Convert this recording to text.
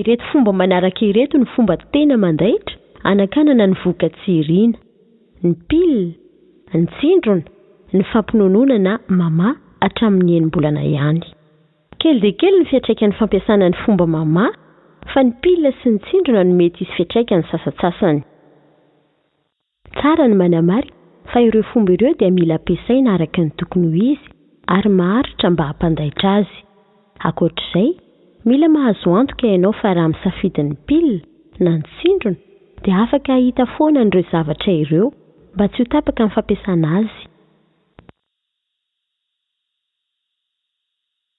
Ireto fomba manaraka ireto no fomba tena mandaitra hanakanana ny vohoka tsy irina, ny pile, ny tsindrona, ny fampinonoana na mama hatramin'ny enim-bolana ihany. Kely dia kely ny fiantraikan'ny fampiasana ny fomba mama fa ny pile sy ny tsindrona no mety hisy fiantraikany sasantsasany. Tsara ny manamarika fa ireo fomba ireo dia mila ampiasaina araka ny tokony ho izy ary maharitra mba hampandaitra azy. Ankoatra izay, mila mahazo antoka ianao fa raha misafidy ny pile na ny tsindrona dia afaka hahita foana an'ireo zavatra ireo mba tsy ho tapaka ny fampiasana azy.